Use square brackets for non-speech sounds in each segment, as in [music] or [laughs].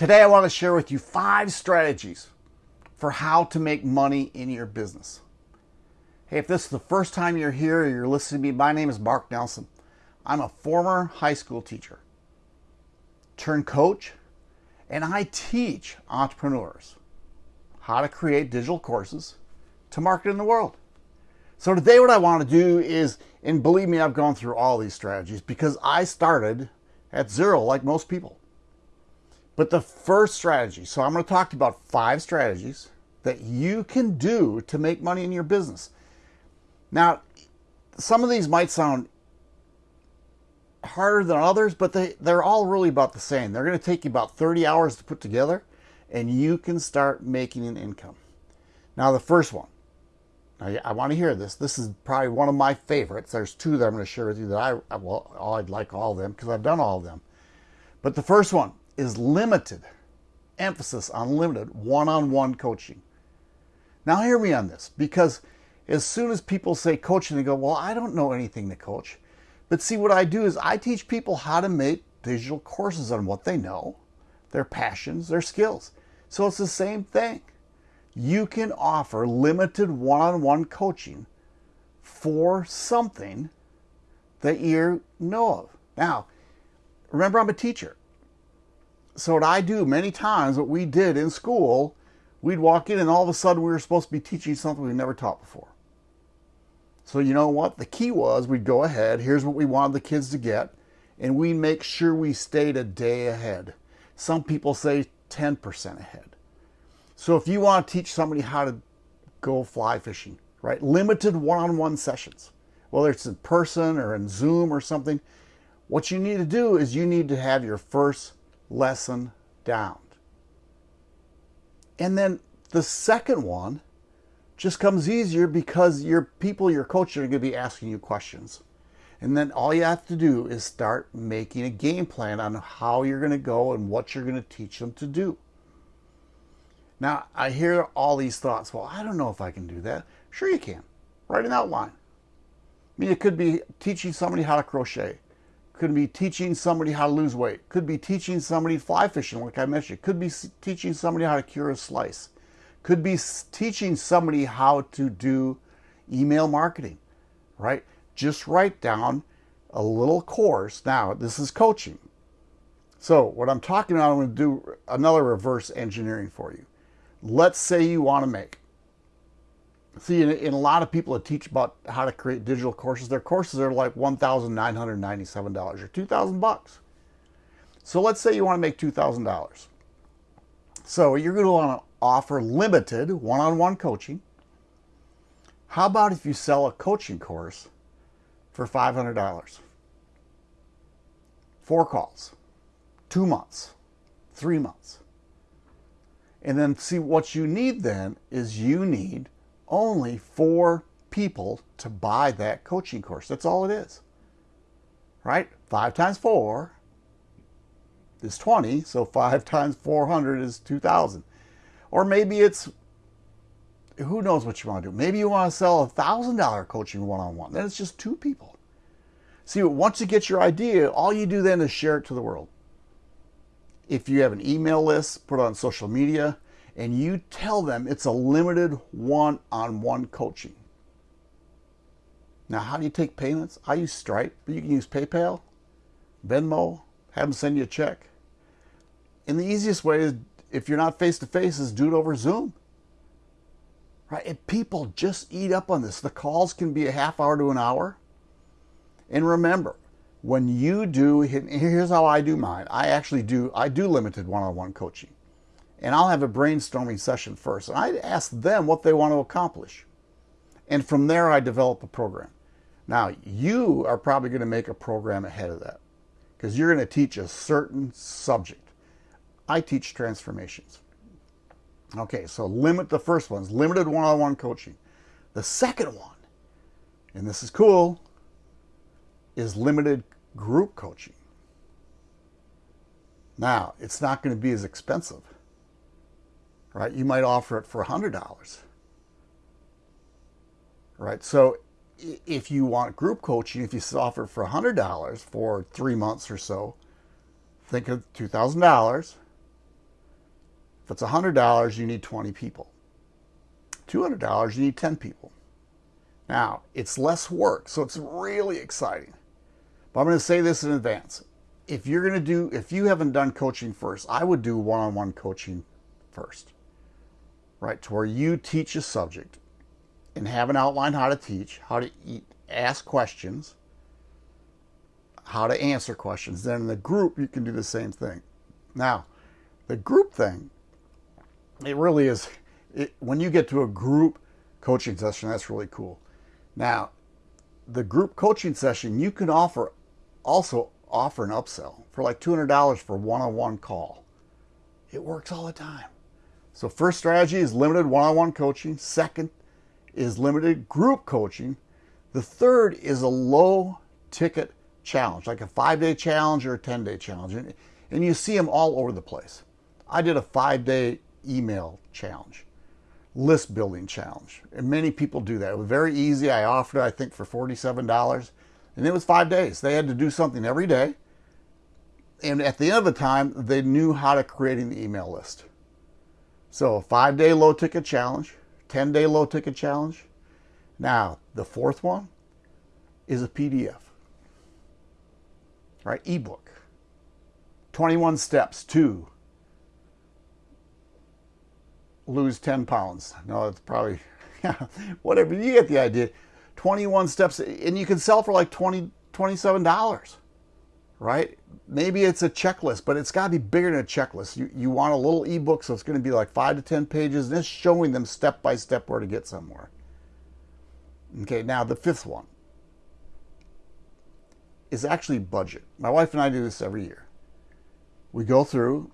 Today I want to share with you five strategies for how to make money in your business. Hey, if this is the first time you're here or you're listening to me, my name is Mark Nelson. I'm a former high school teacher, turned coach, and I teach entrepreneurs how to create digital courses to market in the world. So today what I want to do is, and believe me, I've gone through all these strategies because I started at zero like most people. But the first strategy, so I'm going to talk about five strategies that you can do to make money in your business. Now, some of these might sound harder than others, but they, they're all really about the same. They're going to take you about 30 hours to put together, and you can start making an income. Now, the first one, I, I want to hear this. This is probably one of my favorites. There's two that I'm going to share with you that I, well, I'd like all of them because I've done all of them. But the first one is limited, emphasis on limited one-on-one coaching. Now hear me on this because as soon as people say coaching, they go, well, I don't know anything to coach. But see, what I do is I teach people how to make digital courses on what they know, their passions, their skills. So it's the same thing. You can offer limited one-on-one coaching for something that you know of. Now, remember I'm a teacher. So what I do many times, what we did in school, we'd walk in and all of a sudden we were supposed to be teaching something we never taught before. So you know what? The key was we'd go ahead, here's what we wanted the kids to get, and we make sure we stayed a day ahead. Some people say 10% ahead. So if you want to teach somebody how to go fly fishing, right? Limited one-on-one -on -one sessions, whether it's in person or in Zoom or something, what you need to do is you need to have your first lesson down. And then the second one just comes easier because your people you're coaching are going to be asking you questions. And then all you have to do is start making a game plan on how you're going to go and what you're going to teach them to do. Now, I hear all these thoughts. Well, I don't know if I can do that. Sure you can. Write an outline. I mean, it could be teaching somebody how to crochet. Could be teaching somebody how to lose weight. Could be teaching somebody fly fishing, like I mentioned. Could be teaching somebody how to cure a slice. Could be teaching somebody how to do email marketing, right? Just write down a little course. Now, this is coaching. So what I'm talking about, I'm going to do another reverse engineering for you. Let's say you want to make see in, a lot of people that teach about how to create digital courses their courses are like $1997 or 2000 bucks. So let's say you want to make $2000 so you're going to want to offer limited one-on-one -on -one coaching. How about if you sell a coaching course for $500 four calls two months three months. And then see what you need then is you need only four people to buy that coaching course. That's all it is. Right? Five times four is 20. So five [laughs] times 400 is 2,000. Or maybe it's, who knows what you want to do. Maybe you want to sell a $1,000 coaching one-on-one. -on -one. Then it's just two people. See, once you get your idea, all you do then is share it to the world. If you have an email list, put it on social media, and you tell them it's a limited one-on-one coaching. Now, how do you take payments? I use Stripe, but you can use PayPal, Venmo, have them send you a check. And the easiest way is, if you're not face-to-face, -face, is do it over Zoom. Right? And people just eat up on this. The calls can be a half hour to an hour. And remember, when you do, here's how I do mine. I actually do, I do limited one-on-one -on -one coaching and I'll have a brainstorming session first. And I ask them what they want to accomplish. And from there, I develop a program. Now, you are probably going to make a program ahead of that because you're going to teach a certain subject. I teach transformations. Okay, so limit the first one's limited one-on-one -on -one coaching. The second one, and this is cool, is limited group coaching. Now, it's not going to be as expensive right? You might offer it for $100, right? So if you want group coaching, if you offer it for $100 for three months or so, think of $2,000 If it's $100, you need 20 people. $200, you need 10 people. Now, it's less work, so it's really exciting. But I'm going to say this in advance. If you're going to do, if you haven't done coaching first, I would do one on one coaching first, right? To where you teach a subject and have an outline how to teach, how to eat, ask questions, how to answer questions. Then in the group, you can do the same thing. Now, the group thing, it really is, it, when you get to a group coaching session, that's really cool. Now, the group coaching session, you can offer also offer an upsell for like $200 for one-on-one call. It works all the time. So first strategy is limited one-on-one coaching. Second is limited group coaching. The third is a low ticket challenge, like a five day challenge or a 10 day challenge. And, and you see them all over the place. I did a five day email challenge, list building challenge. And many people do that. It was very easy. I offered it, I think, for $47. And it was five days. They had to do something every day. And at the end of the time, they knew how to create an email list. So five day low ticket challenge, 10 day low ticket challenge. Now, the fourth one is a PDF, right? Ebook. 21 steps to lose 10 pounds. No, it's probably, [laughs] yeah, whatever. You get the idea. 21 steps, and you can sell for like 20, $27, right? Maybe it's a checklist, but it's got to be bigger than a checklist. You, you want a little ebook, so it's going to be like five to 10 pages, and it's showing them step by step where to get somewhere. Okay, now the fifth one is actually budget. My wife and I do this every year. We go through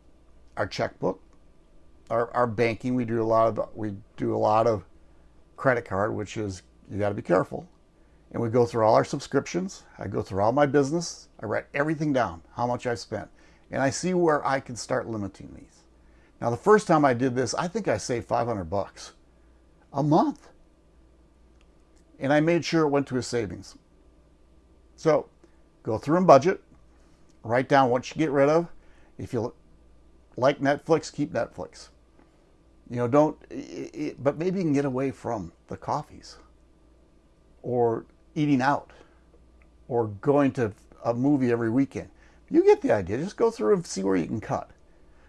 our checkbook, our, our banking. We do a lot of we do a lot of credit card, which is you got to be careful. And we go through all our subscriptions. I go through all my business. I write everything down, how much I've spent. And I see where I can start limiting these. Now, the first time I did this, I think I saved 500 bucks a month. And I made sure it went to a savings. So go through and budget, write down what you get rid of. If you like Netflix, keep Netflix. You know, don't, it, it, but maybe you can get away from the coffees or eating out or going to a movie every weekend. You get the idea. Just go through and see where you can cut.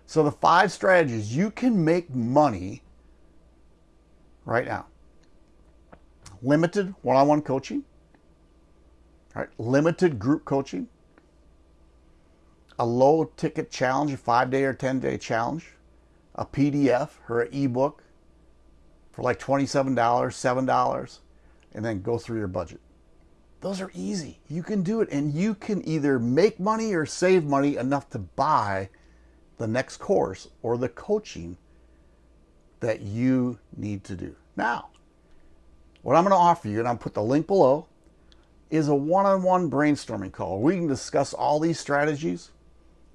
So the five strategies you can make money right now. Limited one-on-one coaching. Right? Limited group coaching. A low ticket challenge, a five day or 10 day challenge. A PDF or an ebook for like $27, $7 and then go through your budget. Those are easy. You can do it and you can either make money or save money enough to buy the next course or the coaching that you need to do. Now, what I'm going to offer you, and I'll put the link below, is a one-on-one brainstorming call. We can discuss all these strategies.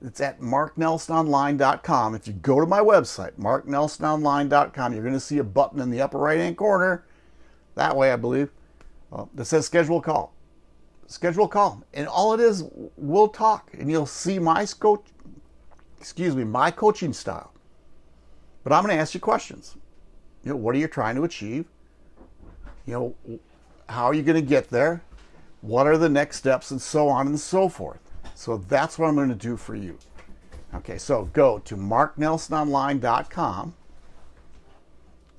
It's at marknelsononline.com. If you go to my website, marknelsononline.com, you're going to see a button in the upper right-hand corner that way, I believe, that says schedule call. Schedule call. And all it is, we'll talk and you'll see my coach, excuse me, my coaching style. But I'm going to ask you questions. You know, what are you trying to achieve? You know, how are you going to get there? What are the next steps and so on and so forth. So that's what I'm going to do for you. Okay, so go to marknelsononline.com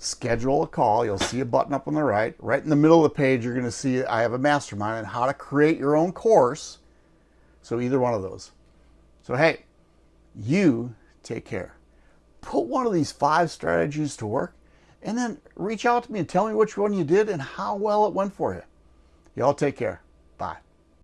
schedule a call. You'll see a button up on the right. Right in the middle of the page, you're going to see I have a mastermind on how to create your own course. So either one of those. So hey, you take care. Put one of these five strategies to work and then reach out to me and tell me which one you did and how well it went for you. Y'all take care.